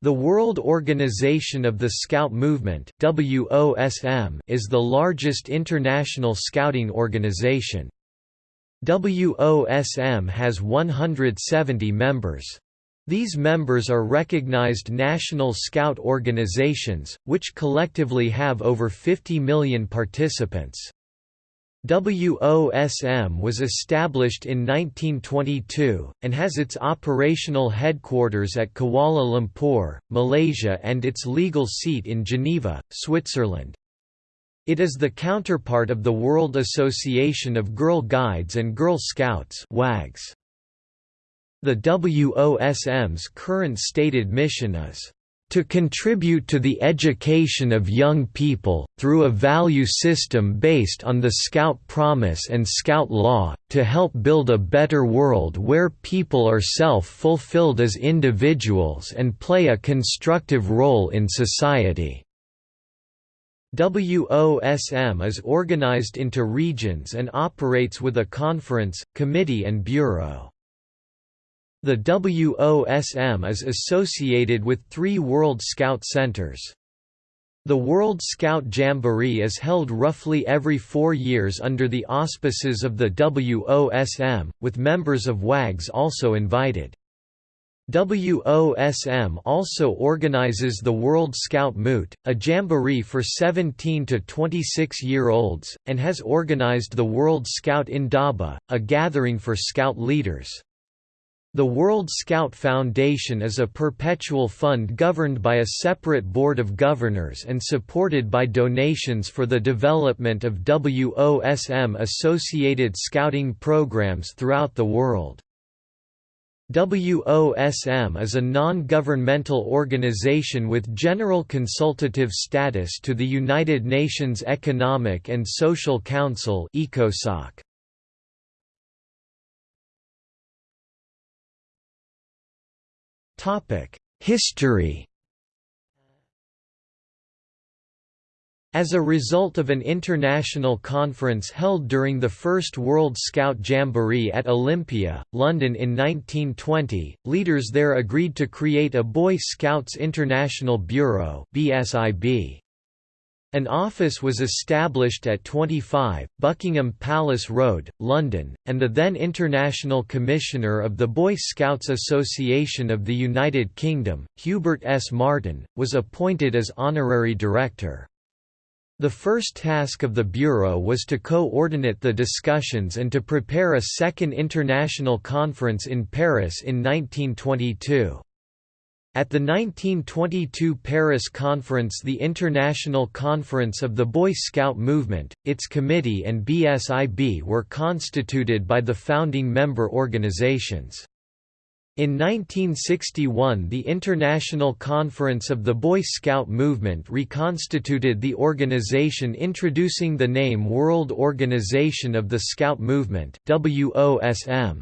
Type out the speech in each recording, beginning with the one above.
The World Organization of the Scout Movement WOSM is the largest international scouting organization. WOSM has 170 members. These members are recognized national scout organizations, which collectively have over 50 million participants. WOSM was established in 1922, and has its operational headquarters at Kuala Lumpur, Malaysia and its legal seat in Geneva, Switzerland. It is the counterpart of the World Association of Girl Guides and Girl Scouts WAGGGS. The WOSM's current stated mission is to contribute to the education of young people, through a value system based on the Scout Promise and Scout Law, to help build a better world where people are self-fulfilled as individuals and play a constructive role in society. WOSM is organized into regions and operates with a conference, committee and bureau. The WOSM is associated with three World Scout Centers. The World Scout Jamboree is held roughly every four years under the auspices of the WOSM, with members of WAGGGS also invited. WOSM also organizes the World Scout Moot, a jamboree for 17 to 26 year olds, and has organized the World Scout Indaba, a gathering for Scout leaders. The World Scout Foundation is a perpetual fund governed by a separate board of governors and supported by donations for the development of WOSM-associated scouting programs throughout the world. WOSM is a non-governmental organization with general consultative status to the United Nations Economic and Social Council ECOSOC. History As a result of an international conference held during the First World Scout Jamboree at Olympia, London in 1920, leaders there agreed to create a Boy Scouts International Bureau BSIB. An office was established at 25, Buckingham Palace Road, London, and the then International Commissioner of the Boy Scouts Association of the United Kingdom, Hubert S. Martin, was appointed as honorary director. The first task of the Bureau was to coordinate the discussions and to prepare a second international conference in Paris in 1922. At the 1922 Paris Conference the International Conference of the Boy Scout Movement, its committee and BSIB were constituted by the founding member organizations. In 1961 the International Conference of the Boy Scout Movement reconstituted the organization introducing the name World Organization of the Scout Movement WOSM.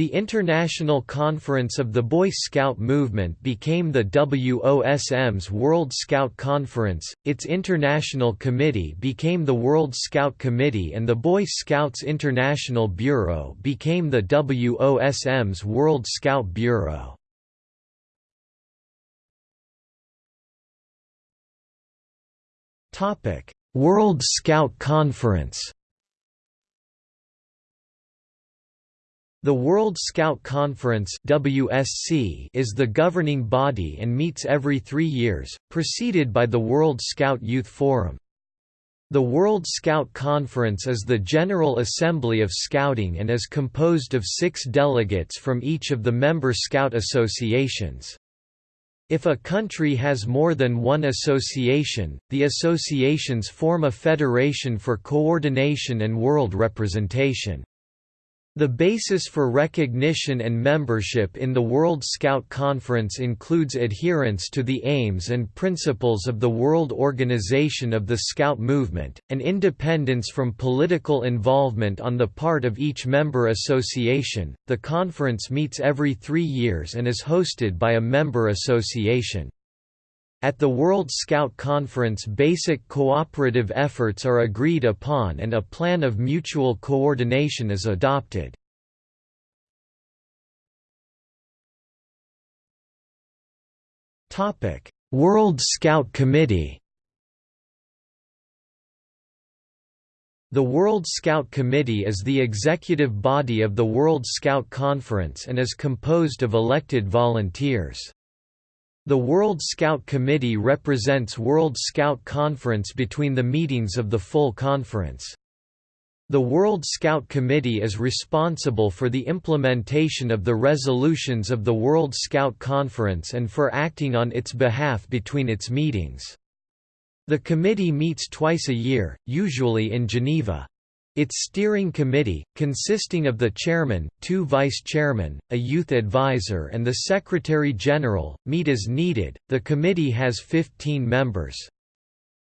The International Conference of the Boy Scout Movement became the WOSM's World Scout Conference, its international committee became the World Scout Committee and the Boy Scouts International Bureau became the WOSM's World Scout Bureau. World Scout Conference The World Scout Conference WSC is the governing body and meets every three years, preceded by the World Scout Youth Forum. The World Scout Conference is the General Assembly of Scouting and is composed of six delegates from each of the member Scout associations. If a country has more than one association, the associations form a federation for coordination and world representation. The basis for recognition and membership in the World Scout Conference includes adherence to the aims and principles of the World Organization of the Scout Movement, and independence from political involvement on the part of each member association. The conference meets every three years and is hosted by a member association. At the World Scout Conference basic cooperative efforts are agreed upon and a plan of mutual coordination is adopted. World Scout Committee The World Scout Committee is the executive body of the World Scout Conference and is composed of elected volunteers. The World Scout Committee represents World Scout Conference between the meetings of the full conference. The World Scout Committee is responsible for the implementation of the resolutions of the World Scout Conference and for acting on its behalf between its meetings. The committee meets twice a year, usually in Geneva. Its steering committee, consisting of the chairman, two vice-chairmen, a youth advisor and the secretary-general, meet as needed. The committee has 15 members.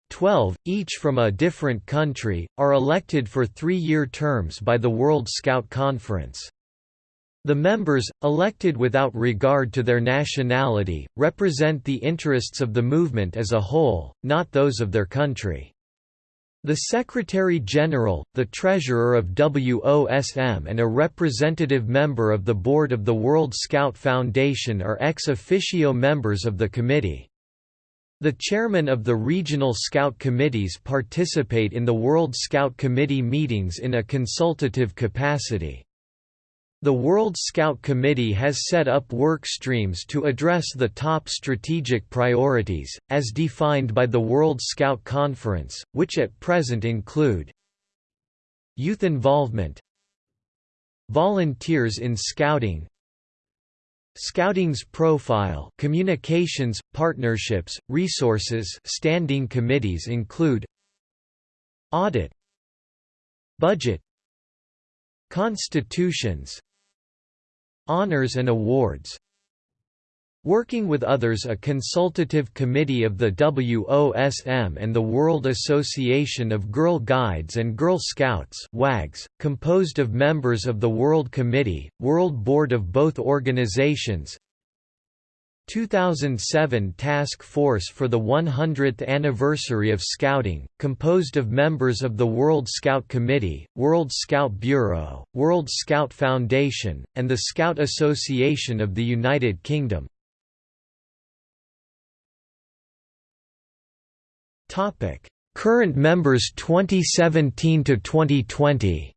Twelve, each from a different country, are elected for three-year terms by the World Scout Conference. The members, elected without regard to their nationality, represent the interests of the movement as a whole, not those of their country. The Secretary-General, the Treasurer of WOSM and a representative member of the Board of the World Scout Foundation are ex officio members of the committee. The chairman of the regional Scout committees participate in the World Scout Committee meetings in a consultative capacity. The World Scout Committee has set up work streams to address the top strategic priorities, as defined by the World Scout Conference, which at present include Youth involvement Volunteers in Scouting Scouting's profile communications, partnerships, resources standing committees include Audit Budget Constitutions Honors and awards. Working with others a consultative committee of the WOSM and the World Association of Girl Guides and Girl Scouts WAGGGS, composed of members of the World Committee, World Board of both organizations 2007 Task Force for the 100th Anniversary of Scouting, composed of members of the World Scout Committee, World Scout Bureau, World Scout Foundation, and the Scout Association of the United Kingdom. Current members 2017 to 2020.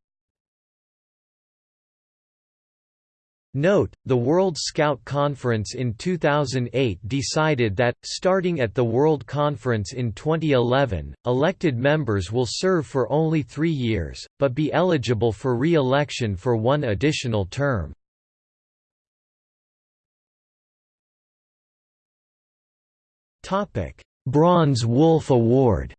Note, the World Scout Conference in 2008 decided that, starting at the World Conference in 2011, elected members will serve for only three years, but be eligible for re-election for one additional term. Bronze Wolf Award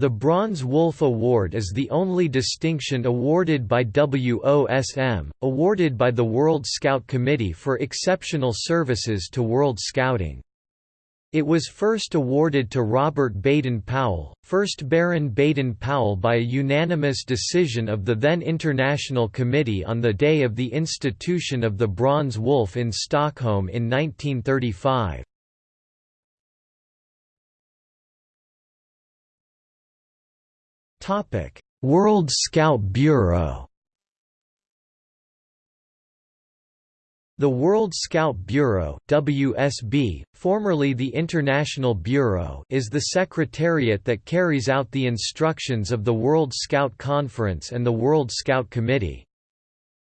The Bronze Wolf Award is the only distinction awarded by WOSM, awarded by the World Scout Committee for exceptional services to World Scouting. It was first awarded to Robert Baden-Powell, 1st Baron Baden-Powell by a unanimous decision of the then International Committee on the day of the institution of the Bronze Wolf in Stockholm in 1935. World Scout Bureau The World Scout Bureau WSB, formerly the International Bureau is the secretariat that carries out the instructions of the World Scout Conference and the World Scout Committee.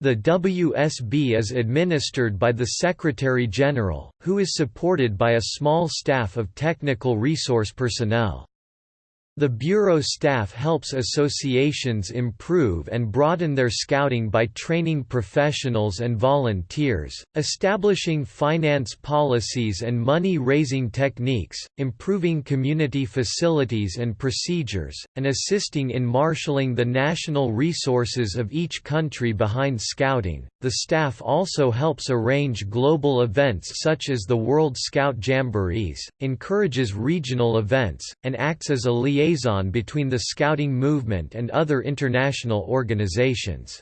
The WSB is administered by the Secretary-General, who is supported by a small staff of technical resource personnel. The Bureau staff helps associations improve and broaden their scouting by training professionals and volunteers, establishing finance policies and money-raising techniques, improving community facilities and procedures, and assisting in marshalling the national resources of each country behind scouting. The staff also helps arrange global events such as the World Scout Jamborees, encourages regional events, and acts as a liaison liaison between the Scouting movement and other international organizations.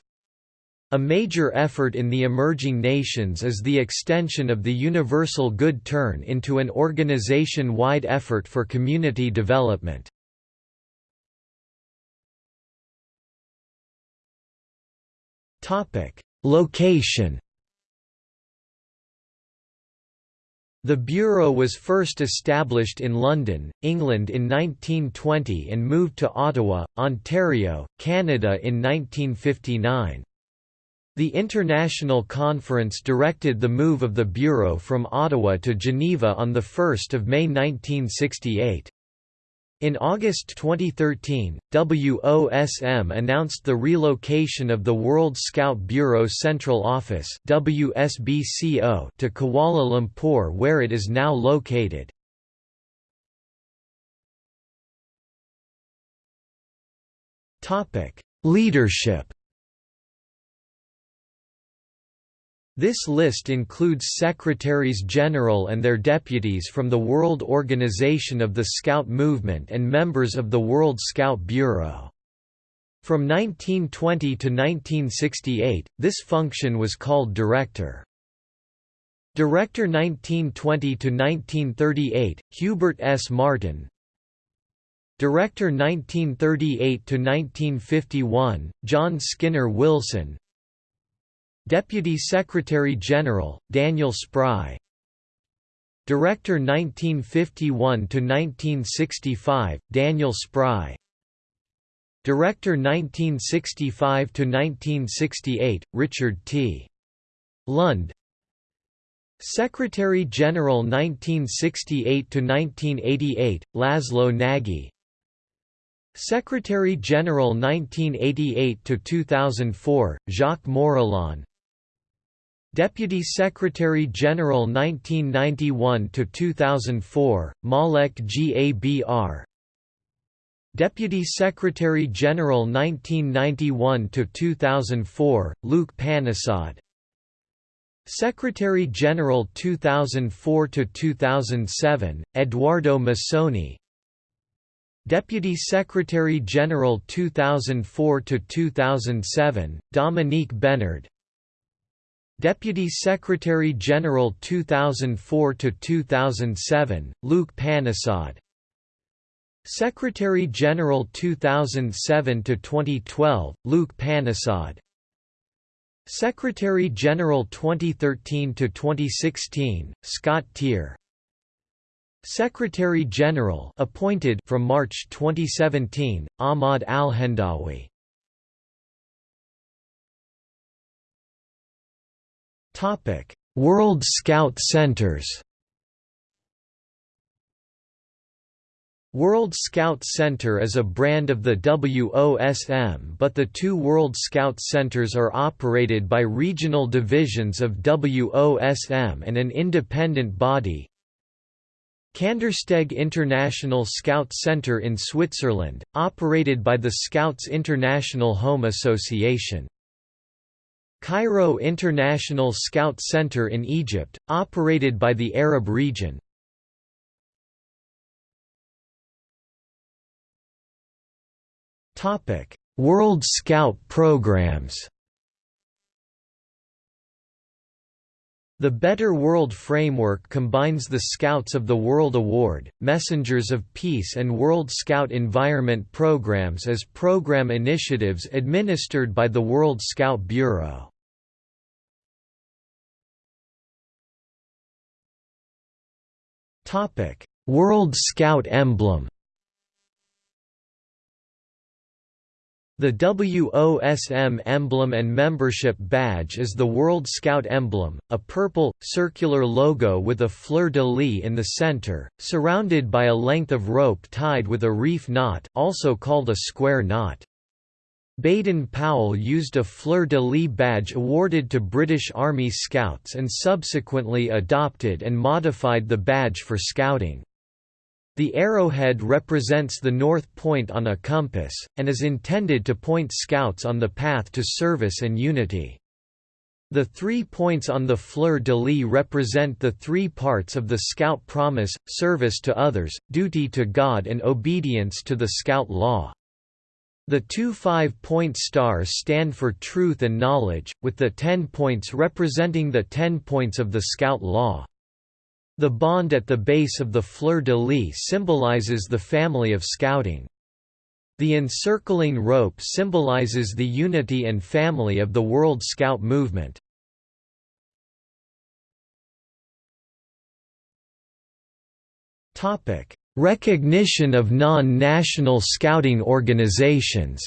A major effort in the emerging nations is the extension of the Universal Good Turn into an organization-wide effort for community development. Location The Bureau was first established in London, England in 1920 and moved to Ottawa, Ontario, Canada in 1959. The International Conference directed the move of the Bureau from Ottawa to Geneva on 1 May 1968. In August 2013, WOSM announced the relocation of the World Scout Bureau Central Office WSBCO to Kuala Lumpur where it is now located. Leadership This list includes secretaries-general and their deputies from the World Organization of the Scout Movement and members of the World Scout Bureau. From 1920 to 1968, this function was called Director. Director 1920 to 1938, Hubert S. Martin. Director 1938 to 1951, John Skinner Wilson. Deputy Secretary-General, Daniel Spry. Director 1951–1965, Daniel Spry. Director 1965–1968, Richard T. Lund. Secretary-General 1968–1988, Laszlo Nagy. Secretary-General 1988–2004, Jacques Moreillon Deputy Secretary-General 1991–2004, Malek Gabr Deputy Secretary-General 1991–2004, Luc Panissod Secretary-General 2004–2007, Eduardo Missoni. Deputy Secretary-General 2004–2007, Dominique Benard Deputy Secretary General 2004 to 2007 Luc Panissod Secretary General 2007 to 2012 Luc Panissod Secretary General 2013 to 2016 Scott Teare Secretary General appointed from March 2017 Ahmad Al-Hendawi World Scout Centers World Scout Center is a brand of the WOSM but the two World Scout Centers are operated by regional divisions of WOSM and an independent body. Kandersteg International Scout Center in Switzerland, operated by the Scouts International Home Association Cairo International Scout Center in Egypt, operated by the Arab region. World Scout programs The Better World Framework combines the Scouts of the World Award, Messengers of Peace and World Scout Environment programs as program initiatives administered by the World Scout Bureau. World Scout emblem The WOSM emblem and membership badge is the World Scout emblem, a purple, circular logo with a fleur-de-lis in the center, surrounded by a length of rope tied with a reef knot also called a square knot. Baden-Powell used a fleur-de-lis badge awarded to British Army Scouts and subsequently adopted and modified the badge for Scouting. The arrowhead represents the north point on a compass, and is intended to point Scouts on the path to service and unity. The three points on the fleur-de-lis represent the three parts of the Scout promise, service to others, duty to God and obedience to the Scout law. The two five-point stars stand for truth and knowledge, with the ten points representing the ten points of the Scout law. The bond at the base of the fleur-de-lis symbolizes the family of Scouting. The encircling rope symbolizes the unity and family of the World Scout movement. Recognition of non-national scouting organizations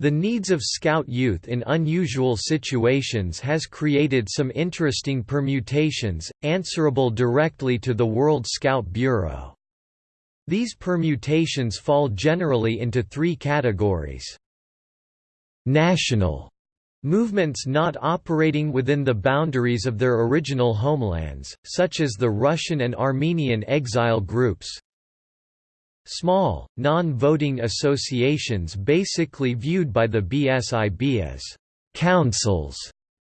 The needs of Scout youth in unusual situations has created some interesting permutations, answerable directly to the World Scout Bureau. These permutations fall generally into three categories. National Movements not operating within the boundaries of their original homelands, such as the Russian and Armenian exile groups, Small, non-voting associations basically viewed by the BSIB as «councils»,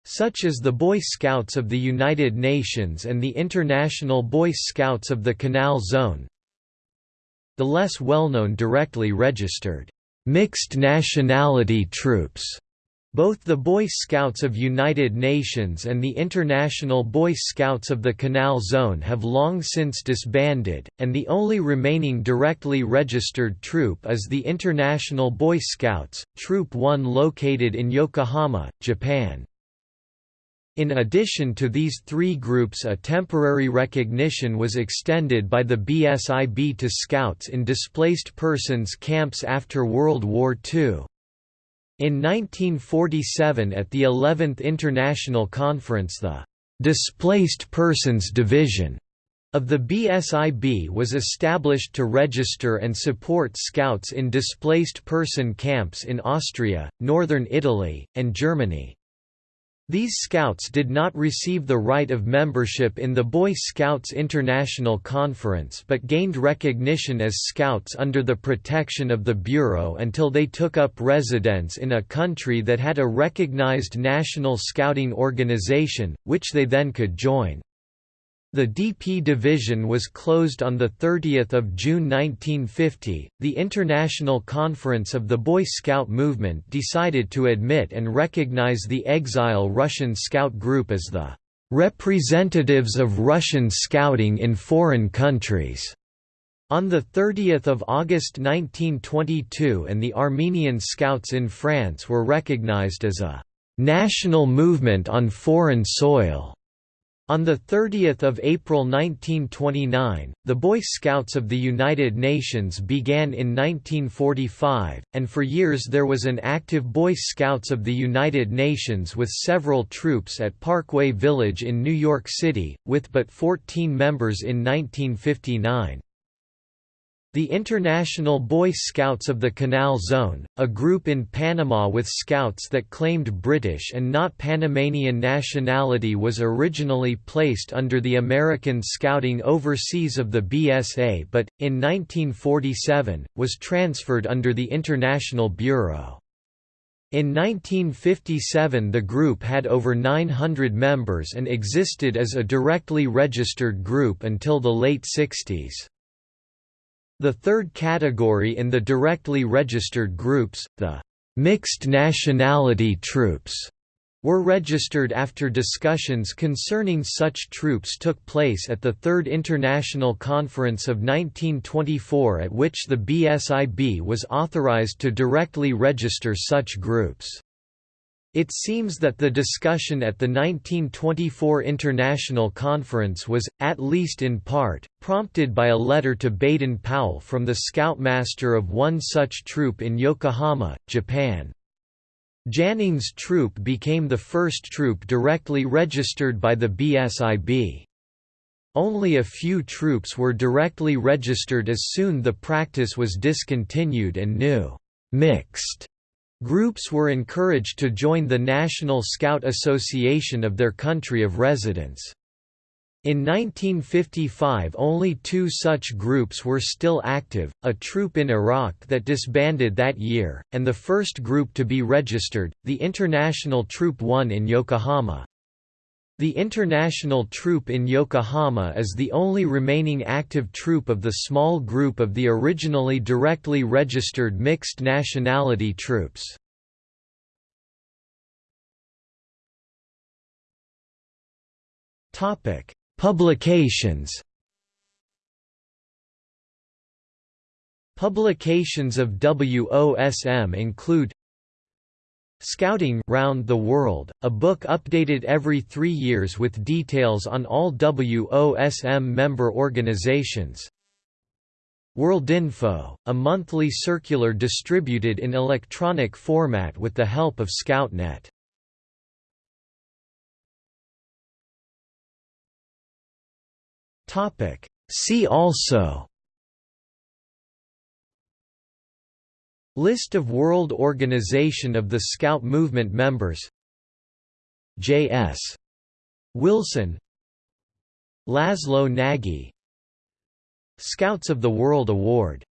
such as the Boy Scouts of the United Nations and the International Boy Scouts of the Canal Zone. The less well-known directly registered «mixed nationality troops» Both the Boy Scouts of United Nations and the International Boy Scouts of the Canal Zone have long since disbanded, and the only remaining directly registered troop is the International Boy Scouts, Troop 1 located in Yokohama, Japan. In addition to these three groups a temporary recognition was extended by the BSIB to Scouts in displaced persons camps after World War II. In 1947 at the 11th International Conference the «Displaced Persons Division» of the BSIB was established to register and support Scouts in displaced person camps in Austria, northern Italy, and Germany. These Scouts did not receive the right of membership in the Boy Scouts International Conference but gained recognition as Scouts under the protection of the Bureau until they took up residence in a country that had a recognized national scouting organization, which they then could join. The DP division was closed on 30 June 1950. The International Conference of the Boy Scout movement decided to admit and recognize the exile Russian Scout group as the representatives of Russian scouting in foreign countries. On 30 August 1922 and the Armenian Scouts in France were recognized as a «national movement on foreign soil» On 30 April 1929, the Boy Scouts of the United Nations began in 1945, and for years there was an active Boy Scouts of the United Nations with several troops at Parkway Village in New York City, with but 14 members in 1959. The International Boy Scouts of the Canal Zone, a group in Panama with scouts that claimed British and not Panamanian nationality was originally placed under the American Scouting Overseas of the BSA but, in 1947, was transferred under the International Bureau. In 1957 the group had over 900 members and existed as a directly registered group until the late 60s. The third category in the directly registered groups, the mixed nationality troops, were registered after discussions concerning such troops took place at the Third International Conference of 1924 at which the BSIB was authorized to directly register such groups. It seems that the discussion at the 1924 International Conference was, at least in part, prompted by a letter to Baden-Powell from the scoutmaster of one such troop in Yokohama, Japan. Janning's troop became the first troop directly registered by the BSIB. Only a few troops were directly registered as soon the practice was discontinued and new mixed Groups were encouraged to join the National Scout Association of their country of residence. In 1955 only two such groups were still active, a troop in Iraq that disbanded that year, and the first group to be registered, the International Troop 1 in Yokohama. The International Troop in Yokohama is the only remaining active troop of the small group of the originally directly registered mixed nationality troops. Publications Publications of WOSM include Scouting Round the World, a book updated every three years with details on all WOSM member organizations. Worldinfo, a monthly circular distributed in electronic format with the help of ScoutNet. See also List of World Organization of the Scout Movement members. J.S. Wilson. Laszlo Nagy. Scouts of the World Award